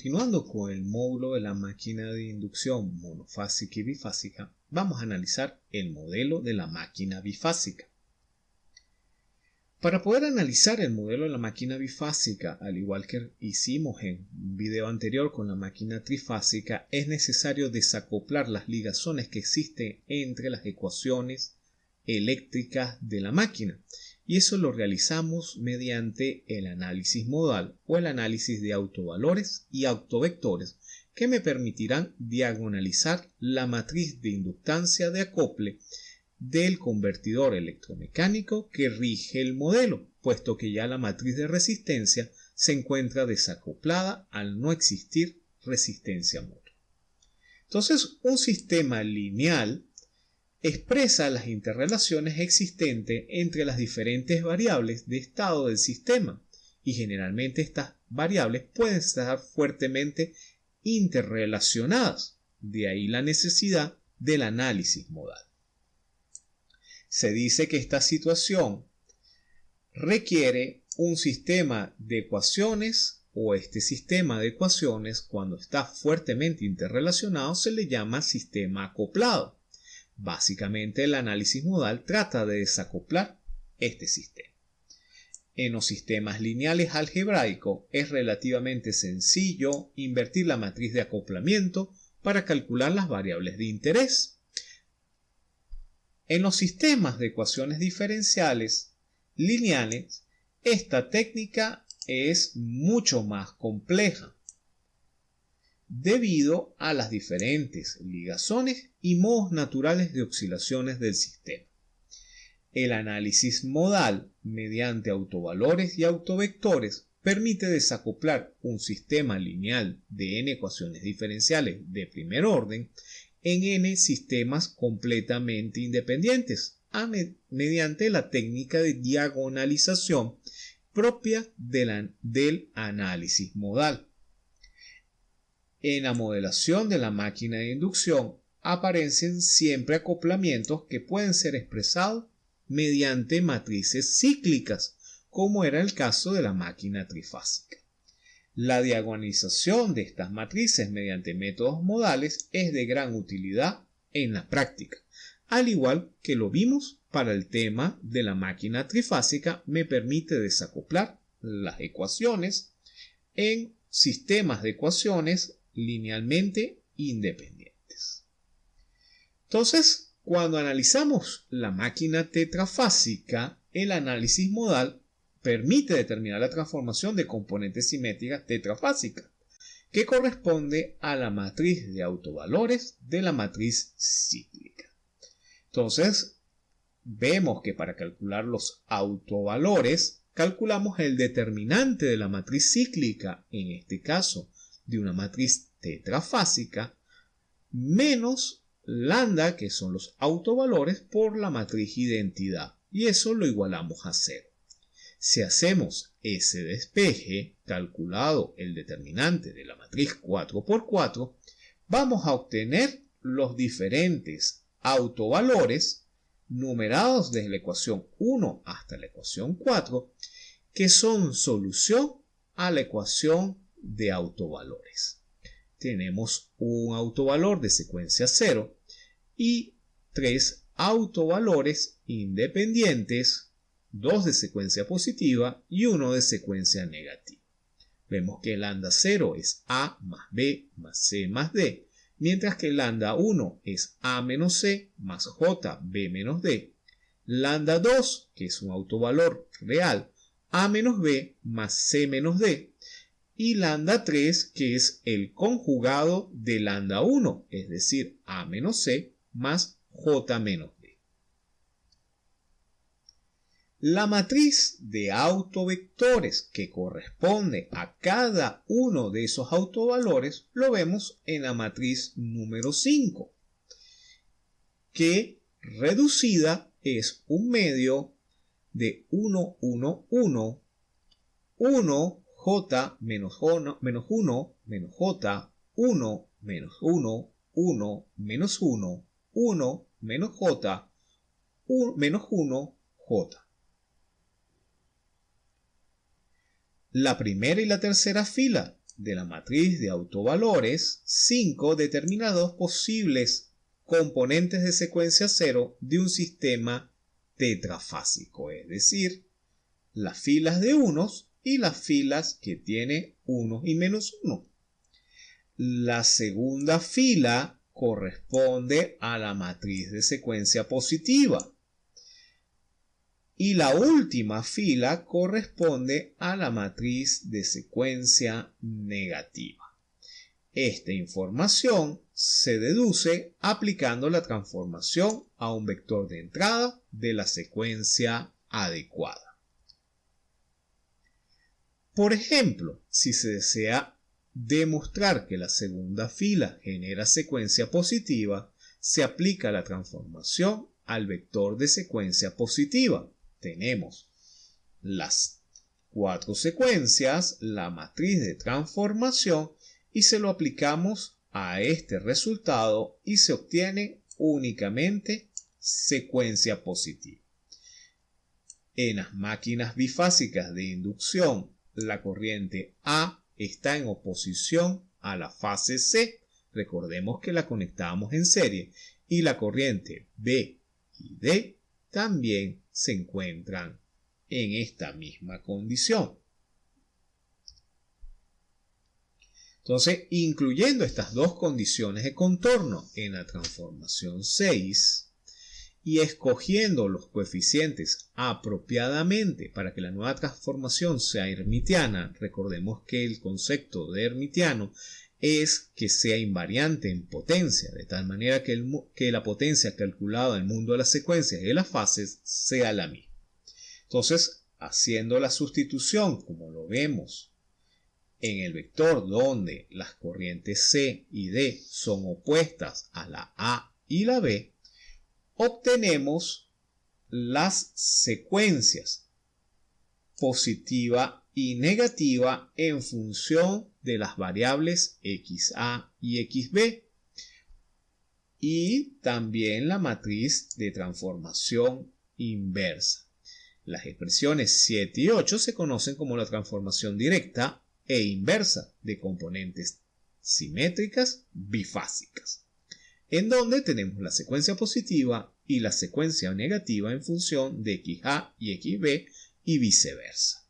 Continuando con el módulo de la máquina de inducción monofásica y bifásica, vamos a analizar el modelo de la máquina bifásica. Para poder analizar el modelo de la máquina bifásica, al igual que hicimos en un video anterior con la máquina trifásica, es necesario desacoplar las ligazones que existen entre las ecuaciones eléctricas de la máquina y eso lo realizamos mediante el análisis modal o el análisis de autovalores y autovectores que me permitirán diagonalizar la matriz de inductancia de acople del convertidor electromecánico que rige el modelo, puesto que ya la matriz de resistencia se encuentra desacoplada al no existir resistencia mutua. Entonces, un sistema lineal expresa las interrelaciones existentes entre las diferentes variables de estado del sistema y generalmente estas variables pueden estar fuertemente interrelacionadas, de ahí la necesidad del análisis modal. Se dice que esta situación requiere un sistema de ecuaciones o este sistema de ecuaciones cuando está fuertemente interrelacionado se le llama sistema acoplado. Básicamente el análisis modal trata de desacoplar este sistema. En los sistemas lineales algebraicos es relativamente sencillo invertir la matriz de acoplamiento para calcular las variables de interés. En los sistemas de ecuaciones diferenciales lineales, esta técnica es mucho más compleja debido a las diferentes ligazones y modos naturales de oscilaciones del sistema. El análisis modal mediante autovalores y autovectores permite desacoplar un sistema lineal de n ecuaciones diferenciales de primer orden en n sistemas completamente independientes mediante la técnica de diagonalización propia del análisis modal. En la modelación de la máquina de inducción aparecen siempre acoplamientos que pueden ser expresados mediante matrices cíclicas, como era el caso de la máquina trifásica. La diagonalización de estas matrices mediante métodos modales es de gran utilidad en la práctica. Al igual que lo vimos para el tema de la máquina trifásica, me permite desacoplar las ecuaciones en sistemas de ecuaciones linealmente independientes. Entonces, cuando analizamos la máquina tetrafásica, el análisis modal permite determinar la transformación de componentes simétricas tetrafásicas, que corresponde a la matriz de autovalores de la matriz cíclica. Entonces, vemos que para calcular los autovalores, calculamos el determinante de la matriz cíclica, en este caso de una matriz tetrafásica menos lambda, que son los autovalores, por la matriz identidad. Y eso lo igualamos a cero. Si hacemos ese despeje, calculado el determinante de la matriz 4 por 4, vamos a obtener los diferentes autovalores numerados desde la ecuación 1 hasta la ecuación 4, que son solución a la ecuación de autovalores. Tenemos un autovalor de secuencia 0 y tres autovalores independientes, dos de secuencia positiva y uno de secuencia negativa. Vemos que lambda 0 es A más B más C más D, mientras que lambda 1 es A menos C más J B menos D. Lambda 2, que es un autovalor real, A menos B más C menos D, y lambda 3 que es el conjugado de lambda 1, es decir, A menos C más J menos D. La matriz de autovectores que corresponde a cada uno de esos autovalores lo vemos en la matriz número 5, que reducida es un medio de 1, 1, 1, 1, j menos 1 menos 1 menos j 1 menos 1 1 menos 1 1 menos j 1 menos 1 j. La primera y la tercera fila de la matriz de autovalores 5 determina dos posibles componentes de secuencia cero de un sistema tetrafásico, es decir, las filas de unos y las filas que tiene 1 y menos 1. La segunda fila corresponde a la matriz de secuencia positiva. Y la última fila corresponde a la matriz de secuencia negativa. Esta información se deduce aplicando la transformación a un vector de entrada de la secuencia adecuada. Por ejemplo, si se desea demostrar que la segunda fila genera secuencia positiva, se aplica la transformación al vector de secuencia positiva. Tenemos las cuatro secuencias, la matriz de transformación y se lo aplicamos a este resultado y se obtiene únicamente secuencia positiva. En las máquinas bifásicas de inducción, la corriente A está en oposición a la fase C. Recordemos que la conectamos en serie y la corriente B y D también se encuentran en esta misma condición. Entonces, incluyendo estas dos condiciones de contorno en la transformación 6, y escogiendo los coeficientes apropiadamente para que la nueva transformación sea hermitiana, recordemos que el concepto de hermitiano es que sea invariante en potencia, de tal manera que, que la potencia calculada en el mundo de las secuencias y de las fases sea la misma. Entonces, haciendo la sustitución, como lo vemos en el vector donde las corrientes C y D son opuestas a la A y la B, obtenemos las secuencias positiva y negativa en función de las variables xa y xb y también la matriz de transformación inversa. Las expresiones 7 y 8 se conocen como la transformación directa e inversa de componentes simétricas bifásicas en donde tenemos la secuencia positiva y la secuencia negativa en función de XA y XB y viceversa.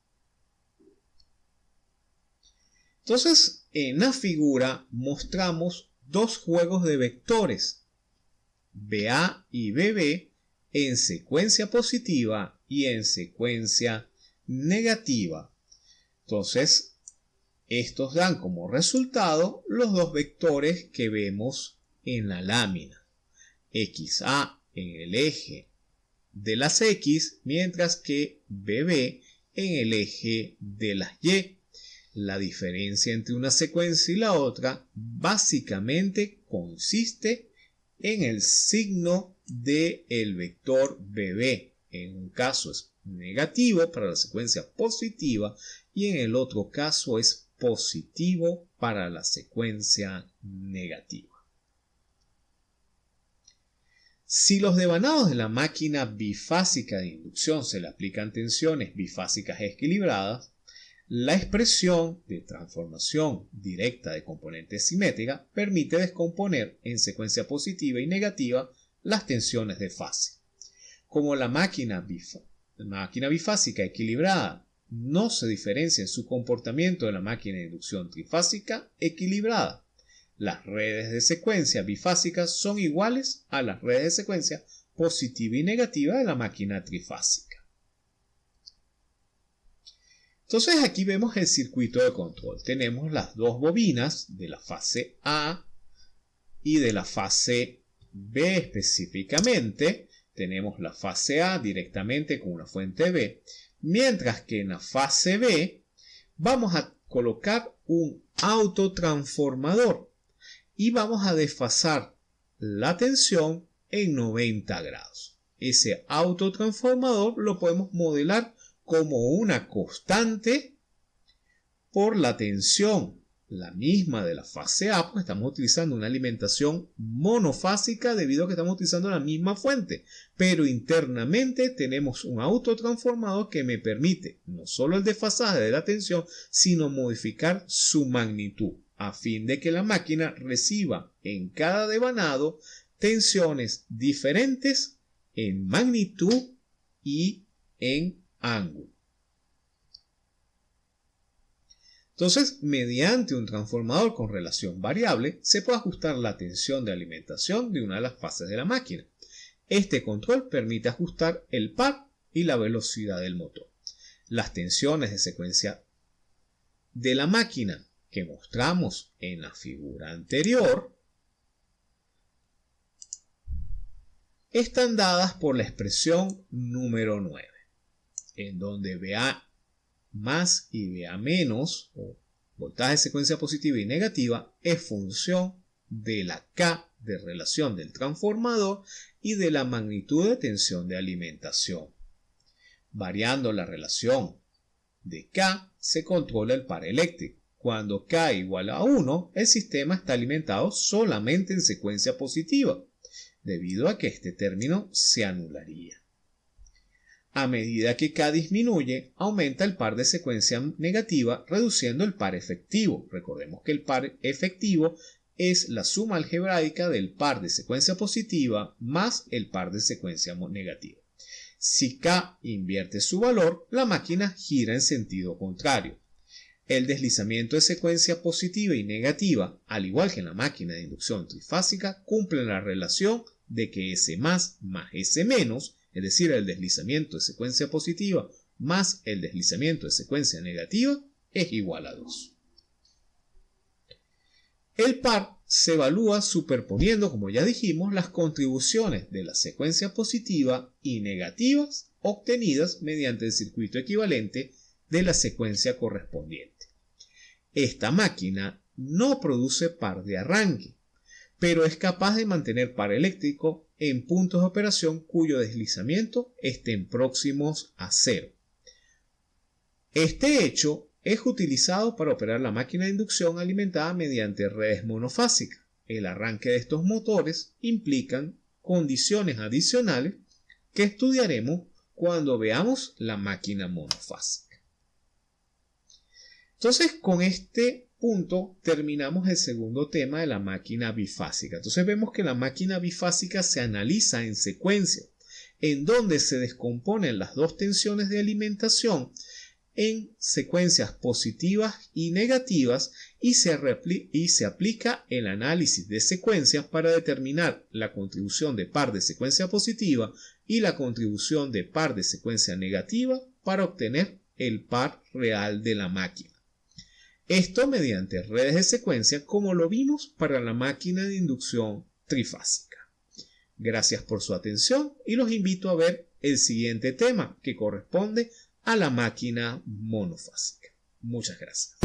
Entonces, en la figura mostramos dos juegos de vectores, BA y BB, en secuencia positiva y en secuencia negativa. Entonces, estos dan como resultado los dos vectores que vemos en la lámina. XA en el eje de las X, mientras que BB en el eje de las Y. La diferencia entre una secuencia y la otra básicamente consiste en el signo del el vector BB. En un caso es negativo para la secuencia positiva y en el otro caso es positivo para la secuencia negativa. Si los devanados de la máquina bifásica de inducción se le aplican tensiones bifásicas equilibradas, la expresión de transformación directa de componentes simétrica permite descomponer en secuencia positiva y negativa las tensiones de fase. Como la máquina bifásica equilibrada no se diferencia en su comportamiento de la máquina de inducción trifásica equilibrada, las redes de secuencia bifásicas son iguales a las redes de secuencia positiva y negativa de la máquina trifásica. Entonces aquí vemos el circuito de control. Tenemos las dos bobinas de la fase A y de la fase B específicamente. Tenemos la fase A directamente con una fuente B, mientras que en la fase B vamos a colocar un autotransformador y vamos a desfasar la tensión en 90 grados. Ese autotransformador lo podemos modelar como una constante por la tensión la misma de la fase A, pues estamos utilizando una alimentación monofásica debido a que estamos utilizando la misma fuente. Pero internamente tenemos un autotransformador que me permite no solo el desfasaje de la tensión, sino modificar su magnitud a fin de que la máquina reciba en cada devanado tensiones diferentes en magnitud y en ángulo. Entonces, mediante un transformador con relación variable, se puede ajustar la tensión de alimentación de una de las fases de la máquina. Este control permite ajustar el par y la velocidad del motor. Las tensiones de secuencia de la máquina que mostramos en la figura anterior están dadas por la expresión número 9, en donde VA más y VA menos, o voltaje de secuencia positiva y negativa, es función de la K de relación del transformador y de la magnitud de tensión de alimentación. Variando la relación de K, se controla el par eléctrico. Cuando K igual a 1, el sistema está alimentado solamente en secuencia positiva, debido a que este término se anularía. A medida que K disminuye, aumenta el par de secuencia negativa, reduciendo el par efectivo. Recordemos que el par efectivo es la suma algebraica del par de secuencia positiva más el par de secuencia negativa. Si K invierte su valor, la máquina gira en sentido contrario. El deslizamiento de secuencia positiva y negativa, al igual que en la máquina de inducción trifásica, cumple la relación de que S más más S menos es decir, el deslizamiento de secuencia positiva más el deslizamiento de secuencia negativa, es igual a 2. El par se evalúa superponiendo, como ya dijimos, las contribuciones de la secuencia positiva y negativas obtenidas mediante el circuito equivalente de la secuencia correspondiente. Esta máquina no produce par de arranque, pero es capaz de mantener par eléctrico en puntos de operación cuyo deslizamiento estén próximos a cero. Este hecho es utilizado para operar la máquina de inducción alimentada mediante redes monofásicas. El arranque de estos motores implican condiciones adicionales que estudiaremos cuando veamos la máquina monofásica. Entonces, con este punto terminamos el segundo tema de la máquina bifásica. Entonces vemos que la máquina bifásica se analiza en secuencia, en donde se descomponen las dos tensiones de alimentación en secuencias positivas y negativas y se, y se aplica el análisis de secuencias para determinar la contribución de par de secuencia positiva y la contribución de par de secuencia negativa para obtener el par real de la máquina. Esto mediante redes de secuencia como lo vimos para la máquina de inducción trifásica. Gracias por su atención y los invito a ver el siguiente tema que corresponde a la máquina monofásica. Muchas gracias.